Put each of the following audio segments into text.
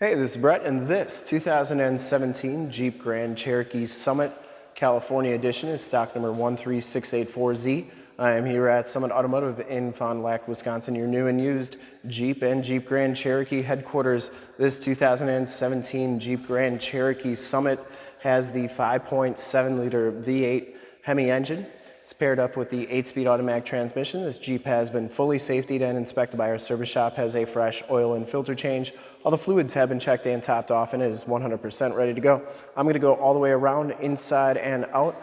Hey, this is Brett, and this 2017 Jeep Grand Cherokee Summit California Edition is stock number 13684Z. I am here at Summit Automotive in Fond du Lac, Wisconsin, your new and used Jeep and Jeep Grand Cherokee headquarters. This 2017 Jeep Grand Cherokee Summit has the 5.7 liter V8 Hemi engine. It's paired up with the 8-speed automatic transmission. This Jeep has been fully safetied and inspected by our service shop, has a fresh oil and filter change. All the fluids have been checked and topped off and it is 100% ready to go. I'm gonna go all the way around, inside and out,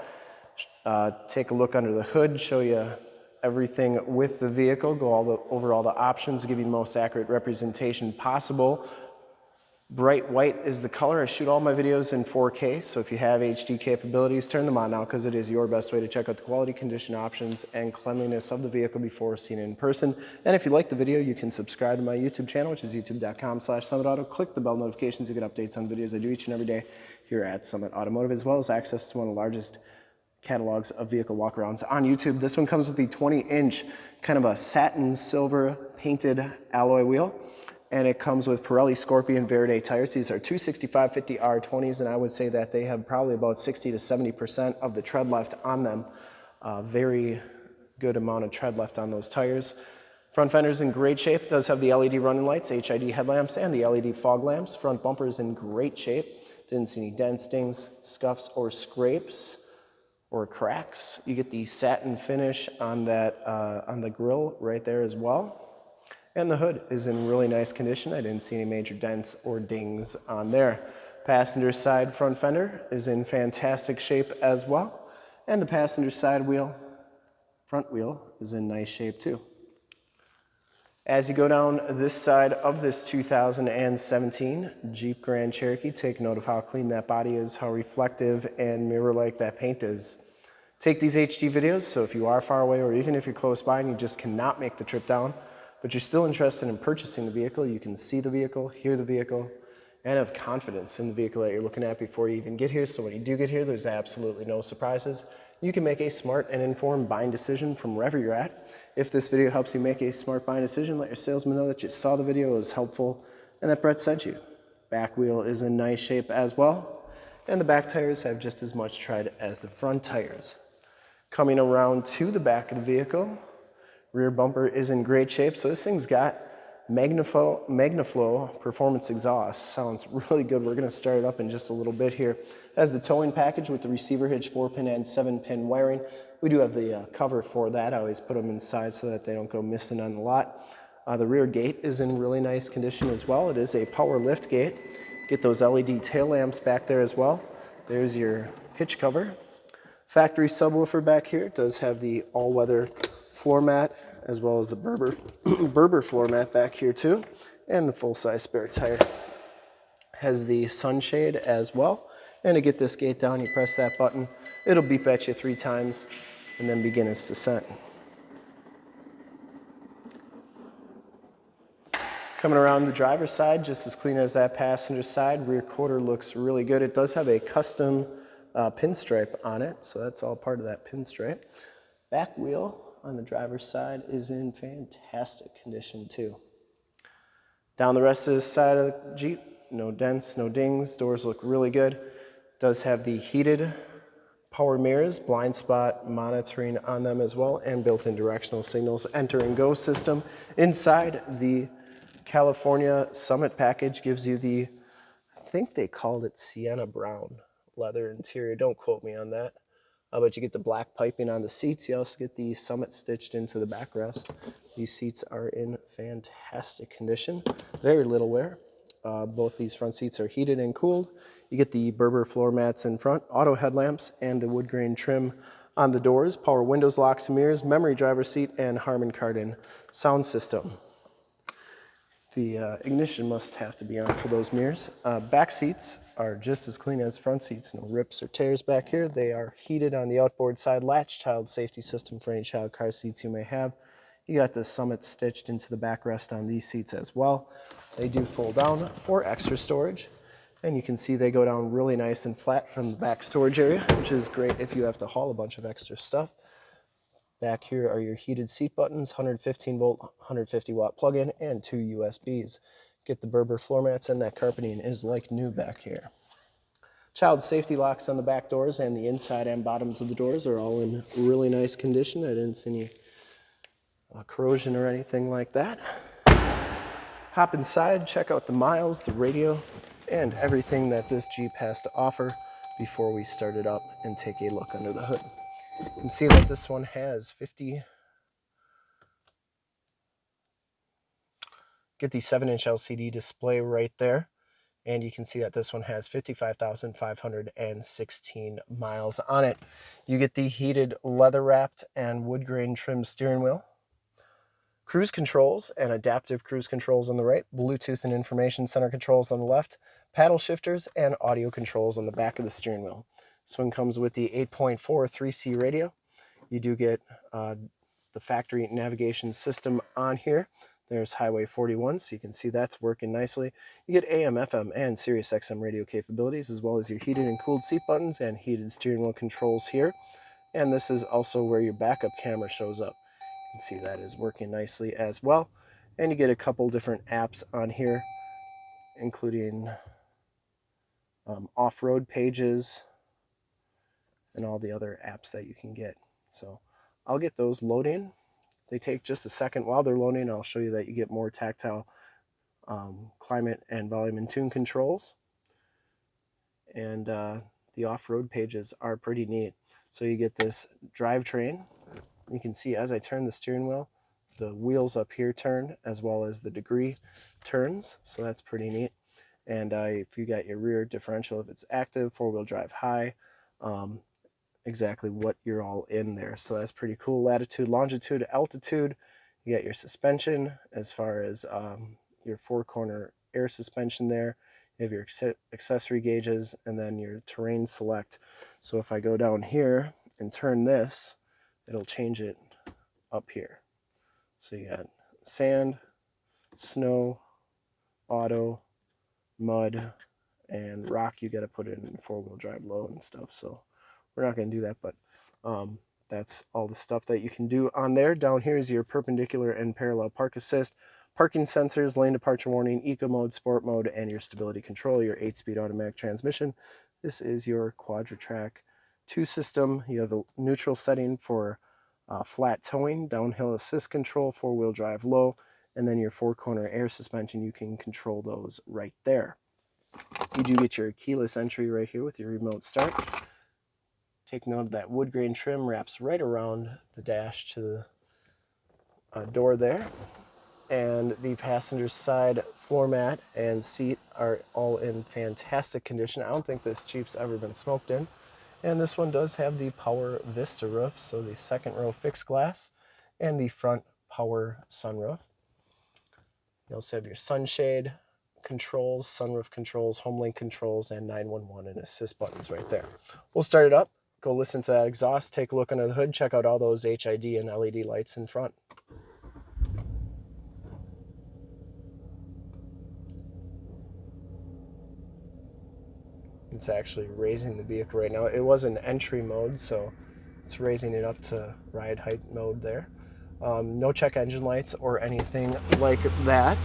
uh, take a look under the hood, show you everything with the vehicle, go all the, over all the options, give you the most accurate representation possible Bright white is the color. I shoot all my videos in 4K, so if you have HD capabilities, turn them on now because it is your best way to check out the quality, condition options, and cleanliness of the vehicle before seeing it in person. And if you like the video, you can subscribe to my YouTube channel, which is youtube.com slash summitauto. Click the bell notifications to get updates on videos I do each and every day here at Summit Automotive, as well as access to one of the largest catalogs of vehicle walkarounds on YouTube. This one comes with the 20-inch kind of a satin silver painted alloy wheel and it comes with Pirelli Scorpion Verde tires. These are 265-50 R20s, and I would say that they have probably about 60 to 70% of the tread left on them. Uh, very good amount of tread left on those tires. Front fender's in great shape. Does have the LED running lights, HID headlamps, and the LED fog lamps. Front bumper is in great shape. Didn't see any dents, stings, scuffs, or scrapes or cracks. You get the satin finish on that uh, on the grill right there as well. And the hood is in really nice condition. I didn't see any major dents or dings on there. Passenger side front fender is in fantastic shape as well. And the passenger side wheel, front wheel, is in nice shape too. As you go down this side of this 2017 Jeep Grand Cherokee, take note of how clean that body is, how reflective and mirror-like that paint is. Take these HD videos, so if you are far away or even if you're close by and you just cannot make the trip down, but you're still interested in purchasing the vehicle, you can see the vehicle, hear the vehicle, and have confidence in the vehicle that you're looking at before you even get here. So when you do get here, there's absolutely no surprises. You can make a smart and informed buying decision from wherever you're at. If this video helps you make a smart buying decision, let your salesman know that you saw the video, it was helpful, and that Brett sent you. Back wheel is in nice shape as well, and the back tires have just as much tread as the front tires. Coming around to the back of the vehicle, Rear bumper is in great shape. So this thing's got Magnaflow, Magnaflow performance exhaust. Sounds really good. We're gonna start it up in just a little bit here. Has the towing package with the receiver hitch, four pin and seven pin wiring. We do have the uh, cover for that. I always put them inside so that they don't go missing on the lot. Uh, the rear gate is in really nice condition as well. It is a power lift gate. Get those LED tail lamps back there as well. There's your hitch cover. Factory subwoofer back here. It does have the all-weather floor mat as well as the Berber, Berber floor mat back here too, and the full-size spare tire. Has the sunshade as well. And to get this gate down, you press that button. It'll beep at you three times and then begin its descent. Coming around the driver's side, just as clean as that passenger side. Rear quarter looks really good. It does have a custom uh, pinstripe on it, so that's all part of that pinstripe. Back wheel on the driver's side is in fantastic condition too. Down the rest of the side of the Jeep, no dents, no dings, doors look really good. Does have the heated power mirrors, blind spot monitoring on them as well, and built-in directional signals, enter and go system. Inside the California Summit package gives you the, I think they called it Sienna Brown leather interior. Don't quote me on that. Uh, but you get the black piping on the seats. You also get the Summit stitched into the backrest. These seats are in fantastic condition. Very little wear. Uh, both these front seats are heated and cooled. You get the Berber floor mats in front, auto headlamps, and the wood grain trim on the doors, power windows, locks mirrors, memory driver seat, and Harman Kardon sound system. The uh, ignition must have to be on for those mirrors. Uh, back seats are just as clean as front seats. No rips or tears back here. They are heated on the outboard side. Latch child safety system for any child car seats you may have. You got the Summit stitched into the backrest on these seats as well. They do fold down for extra storage. And you can see they go down really nice and flat from the back storage area, which is great if you have to haul a bunch of extra stuff. Back here are your heated seat buttons, 115 volt, 150 watt plug-in, and two USBs. Get the Berber floor mats and that carpeting is like new back here. Child safety locks on the back doors and the inside and bottoms of the doors are all in really nice condition. I didn't see any uh, corrosion or anything like that. Hop inside, check out the miles, the radio, and everything that this Jeep has to offer before we start it up and take a look under the hood. You can see that this one has 50 get the 7 inch LCD display right there and you can see that this one has 55,516 miles on it. You get the heated leather wrapped and wood grain trim steering wheel, cruise controls and adaptive cruise controls on the right, Bluetooth and information center controls on the left, paddle shifters and audio controls on the back of the steering wheel. This one comes with the 8.4 3C radio. You do get uh, the factory navigation system on here. There's Highway 41, so you can see that's working nicely. You get AM, FM, and Sirius XM radio capabilities, as well as your heated and cooled seat buttons and heated steering wheel controls here. And this is also where your backup camera shows up. You can see that is working nicely as well. And you get a couple different apps on here, including um, off-road pages and all the other apps that you can get. So I'll get those loading they take just a second while they're loading. I'll show you that you get more tactile um, climate and volume and tune controls. And uh, the off-road pages are pretty neat. So you get this drivetrain. You can see as I turn the steering wheel, the wheels up here turn as well as the degree turns. So that's pretty neat. And uh, if you got your rear differential, if it's active, four-wheel drive high, um, exactly what you're all in there. So that's pretty cool. Latitude, longitude, altitude. You got your suspension as far as um, your four corner air suspension there. You have your accessory gauges and then your terrain select. So if I go down here and turn this, it'll change it up here. So you got sand, snow, auto, mud, and rock you got to put it in four-wheel drive low and stuff. So we're not going to do that, but um, that's all the stuff that you can do on there. Down here is your perpendicular and parallel park assist, parking sensors, lane departure warning, eco mode, sport mode, and your stability control, your 8-speed automatic transmission. This is your Quadra-Trac 2 system. You have a neutral setting for uh, flat towing, downhill assist control, four-wheel drive low, and then your four-corner air suspension, you can control those right there. You do get your keyless entry right here with your remote start. Take note of that wood grain trim wraps right around the dash to the uh, door there. And the passenger side floor mat and seat are all in fantastic condition. I don't think this Jeep's ever been smoked in. And this one does have the power vista roof, so the second row fixed glass and the front power sunroof. You also have your sunshade controls, sunroof controls, HomeLink controls, and 911 and assist buttons right there. We'll start it up go listen to that exhaust, take a look under the hood, check out all those HID and LED lights in front. It's actually raising the vehicle right now. It was in entry mode, so it's raising it up to ride height mode there. Um, no check engine lights or anything like that.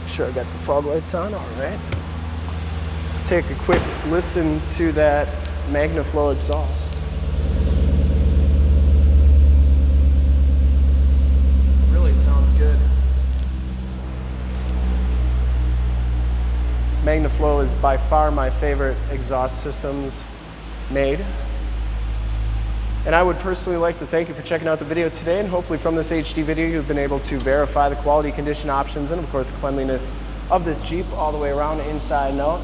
Make sure I got the fog lights on, all right. Let's take a quick listen to that MagnaFlow exhaust. Really sounds good. MagnaFlow is by far my favorite exhaust systems made. And I would personally like to thank you for checking out the video today and hopefully from this HD video you've been able to verify the quality condition options and of course cleanliness of this Jeep all the way around inside and out.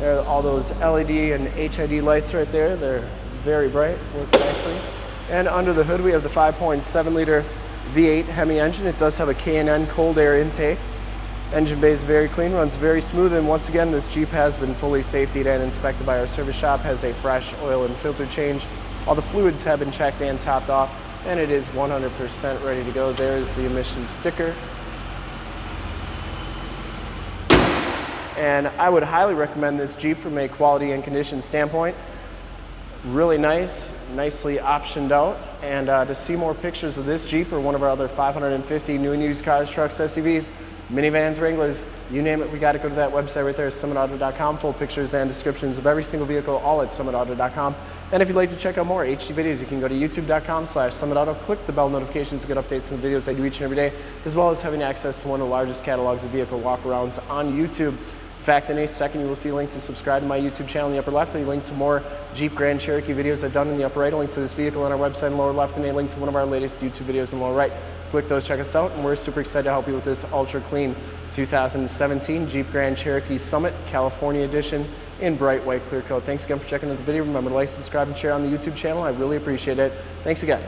There are all those LED and HID lights right there. They're very bright, work nicely. And under the hood, we have the 5.7 liter V8 Hemi engine. It does have a K&N cold air intake. Engine bay is very clean, runs very smooth, and once again, this Jeep has been fully safetied and inspected by our service shop, has a fresh oil and filter change. All the fluids have been checked and topped off, and it is 100% ready to go. There is the emissions sticker. And I would highly recommend this Jeep from a quality and condition standpoint. Really nice, nicely optioned out. And uh, to see more pictures of this Jeep or one of our other 550 new and used cars, trucks, SUVs, minivans, Wranglers, you name it, we got to go to that website right there, summitauto.com. Full pictures and descriptions of every single vehicle, all at summitauto.com. And if you'd like to check out more HD videos, you can go to youtube.com slash summitauto, click the bell notifications to get updates on the videos I do each and every day, as well as having access to one of the largest catalogs of vehicle walkarounds on YouTube. In fact, in a second, you will see a link to subscribe to my YouTube channel in the upper left, a link to more Jeep Grand Cherokee videos I've done in the upper right, a link to this vehicle on our website in the lower left, and a link to one of our latest YouTube videos in the lower right. Click those, check us out, and we're super excited to help you with this ultra clean 2017 Jeep Grand Cherokee Summit California Edition in bright white clear coat. Thanks again for checking out the video. Remember to like, subscribe, and share on the YouTube channel. I really appreciate it. Thanks again.